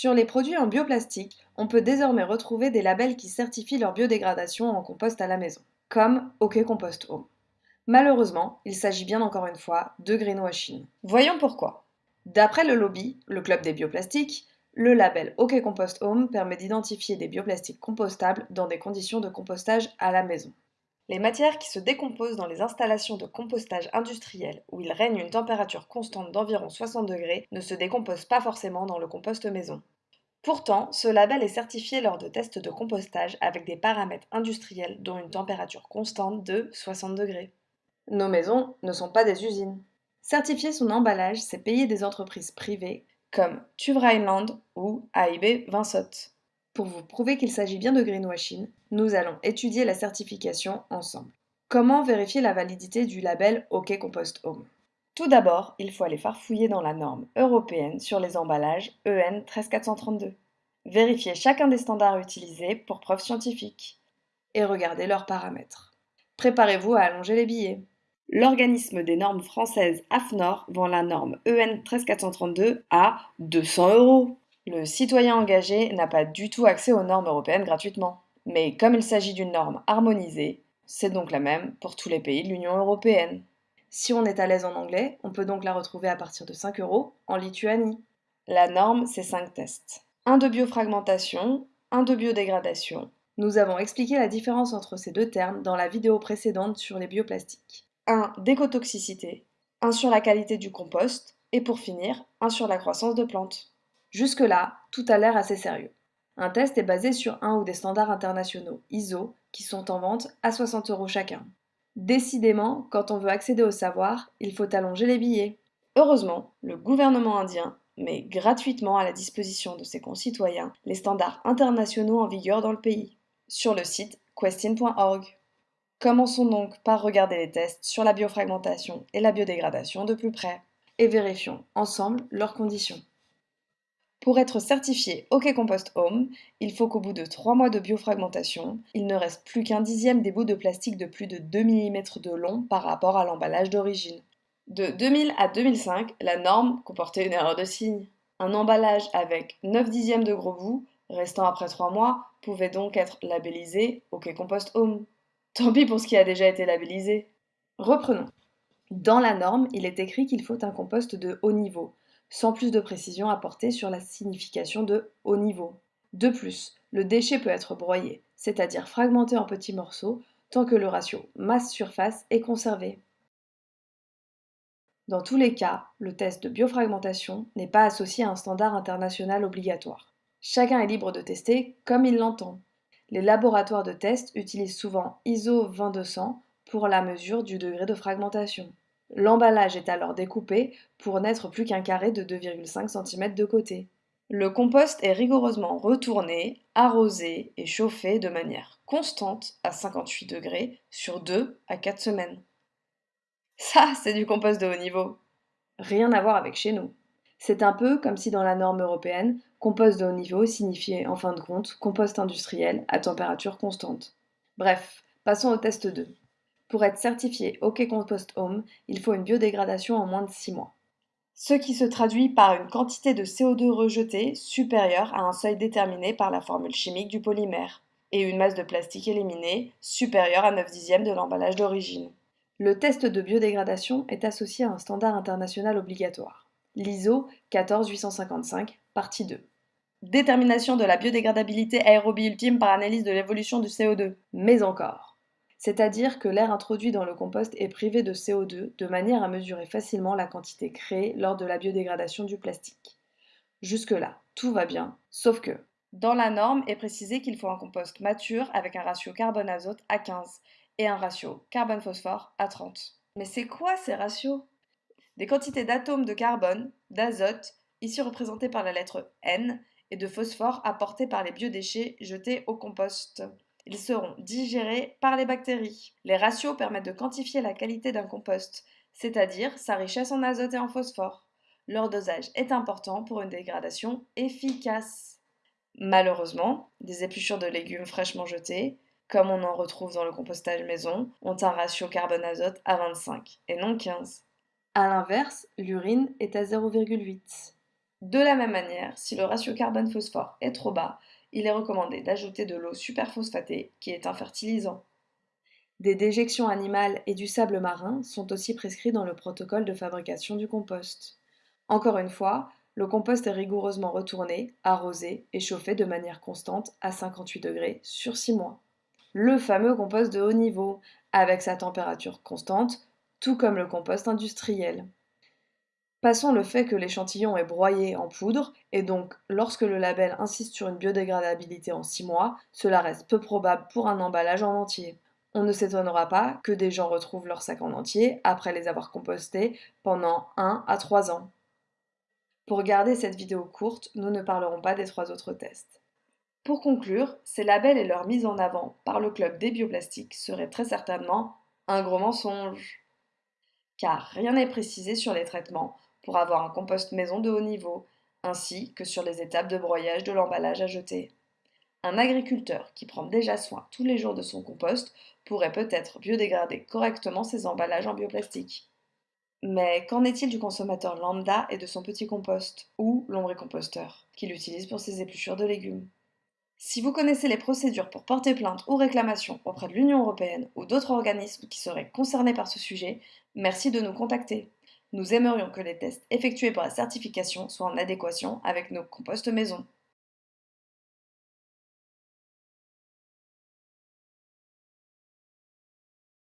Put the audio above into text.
Sur les produits en bioplastique, on peut désormais retrouver des labels qui certifient leur biodégradation en compost à la maison, comme OK Compost Home. Malheureusement, il s'agit bien encore une fois de greenwashing. Voyons pourquoi. D'après le lobby, le club des bioplastiques, le label OK Compost Home permet d'identifier des bioplastiques compostables dans des conditions de compostage à la maison. Les matières qui se décomposent dans les installations de compostage industriel où il règne une température constante d'environ 60 degrés ne se décomposent pas forcément dans le compost maison. Pourtant, ce label est certifié lors de tests de compostage avec des paramètres industriels dont une température constante de 60 degrés. Nos maisons ne sont pas des usines. Certifier son emballage, c'est payer des entreprises privées comme Tuvrainland ou AIB Vinsot. Pour vous prouver qu'il s'agit bien de greenwashing, nous allons étudier la certification ensemble. Comment vérifier la validité du label OK Compost Home? Tout d'abord, il faut aller farfouiller dans la norme européenne sur les emballages E EN 13432. Vérifier chacun des standards utilisés pour preuve scientifique et regarder leurs paramètres. Préparez-vous à allonger les billets. L'organisme des normes françaises AFNOR vend la norme E EN 13432 à 200 euros. Le citoyen engagé n'a pas du tout accès aux normes européennes gratuitement. Mais comme il s'agit d'une norme harmonisée, c'est donc la même pour tous les pays de l'Union européenne. Si on est à l'aise en anglais, on peut donc la retrouver à partir de 5 euros en Lituanie. La norme, c'est 5 tests. Un de biofragmentation, un de biodégradation. Nous avons expliqué la différence entre ces deux termes dans la vidéo précédente sur les bioplastiques. Un d'écotoxicité, un sur la qualité du compost, et pour finir, un sur la croissance de plantes. Jusque-là, tout a l'air assez sérieux. Un test est basé sur un ou des standards internationaux ISO qui sont en vente à 60 euros chacun. Décidément, quand on veut accéder au savoir, il faut allonger les billets. Heureusement, le gouvernement indien met gratuitement à la disposition de ses concitoyens les standards internationaux en vigueur dans le pays, sur le site question.org. Commençons donc par regarder les tests sur la biofragmentation et la biodégradation de plus près, et vérifions ensemble leurs conditions. Pour être certifié OK Compost Home, il faut qu'au bout de 3 mois de biofragmentation, il ne reste plus qu'un dixième des bouts de plastique de plus de 2 mm de long par rapport à l'emballage d'origine. De 2000 à 2005, la norme comportait une erreur de signe. Un emballage avec 9 dixièmes de gros bouts, restant après 3 mois, pouvait donc être labellisé OK Compost Home. Tant pis pour ce qui a déjà été labellisé. Reprenons. Dans la norme, il est écrit qu'il faut un compost de haut niveau, sans plus de précision apportée sur la signification de haut niveau. De plus, le déchet peut être broyé, c'est-à-dire fragmenté en petits morceaux, tant que le ratio masse-surface est conservé. Dans tous les cas, le test de biofragmentation n'est pas associé à un standard international obligatoire. Chacun est libre de tester comme il l'entend. Les laboratoires de test utilisent souvent ISO 2200 pour la mesure du degré de fragmentation. L'emballage est alors découpé pour n'être plus qu'un carré de 2,5 cm de côté. Le compost est rigoureusement retourné, arrosé et chauffé de manière constante à 58 degrés sur 2 à 4 semaines. Ça, c'est du compost de haut niveau. Rien à voir avec chez nous. C'est un peu comme si dans la norme européenne, compost de haut niveau signifiait en fin de compte compost industriel à température constante. Bref, passons au test 2. Pour être certifié OK Compost Home, il faut une biodégradation en moins de 6 mois. Ce qui se traduit par une quantité de CO2 rejeté supérieure à un seuil déterminé par la formule chimique du polymère, et une masse de plastique éliminée supérieure à 9 dixièmes de l'emballage d'origine. Le test de biodégradation est associé à un standard international obligatoire, l'ISO 14855, partie 2. Détermination de la biodégradabilité aérobie ultime par analyse de l'évolution du CO2. Mais encore c'est-à-dire que l'air introduit dans le compost est privé de CO2 de manière à mesurer facilement la quantité créée lors de la biodégradation du plastique. Jusque-là, tout va bien, sauf que dans la norme est précisé qu'il faut un compost mature avec un ratio carbone-azote à 15 et un ratio carbone-phosphore à 30. Mais c'est quoi ces ratios? Des quantités d'atomes de carbone, d'azote, ici représentées par la lettre N, et de phosphore apportés par les biodéchets jetés au compost ils seront digérés par les bactéries. Les ratios permettent de quantifier la qualité d'un compost, c'est-à-dire sa richesse en azote et en phosphore. Leur dosage est important pour une dégradation efficace. Malheureusement, des épluchures de légumes fraîchement jetés, comme on en retrouve dans le compostage maison, ont un ratio carbone-azote à 25 et non 15. A l'inverse, l'urine est à 0,8. De la même manière, si le ratio carbone-phosphore est trop bas, il est recommandé d'ajouter de l'eau superphosphatée, qui est un fertilisant. Des déjections animales et du sable marin sont aussi prescrits dans le protocole de fabrication du compost. Encore une fois, le compost est rigoureusement retourné, arrosé et chauffé de manière constante à 58 degrés sur 6 mois. Le fameux compost de haut niveau, avec sa température constante, tout comme le compost industriel. Passons le fait que l'échantillon est broyé en poudre, et donc lorsque le label insiste sur une biodégradabilité en 6 mois, cela reste peu probable pour un emballage en entier. On ne s'étonnera pas que des gens retrouvent leurs sacs en entier après les avoir compostés pendant 1 à 3 ans. Pour garder cette vidéo courte, nous ne parlerons pas des trois autres tests. Pour conclure, ces labels et leur mise en avant par le club des bioplastiques seraient très certainement un gros mensonge. Car rien n'est précisé sur les traitements pour avoir un compost maison de haut niveau, ainsi que sur les étapes de broyage de l'emballage à jeter. Un agriculteur qui prend déjà soin tous les jours de son compost pourrait peut-être biodégrader correctement ses emballages en bioplastique. Mais qu'en est-il du consommateur lambda et de son petit compost, ou lombricomposteur, qu'il utilise pour ses épluchures de légumes? Si vous connaissez les procédures pour porter plainte ou réclamation auprès de l'Union européenne ou d'autres organismes qui seraient concernés par ce sujet, merci de nous contacter. Nous aimerions que les tests effectués pour la certification soient en adéquation avec nos composts maison.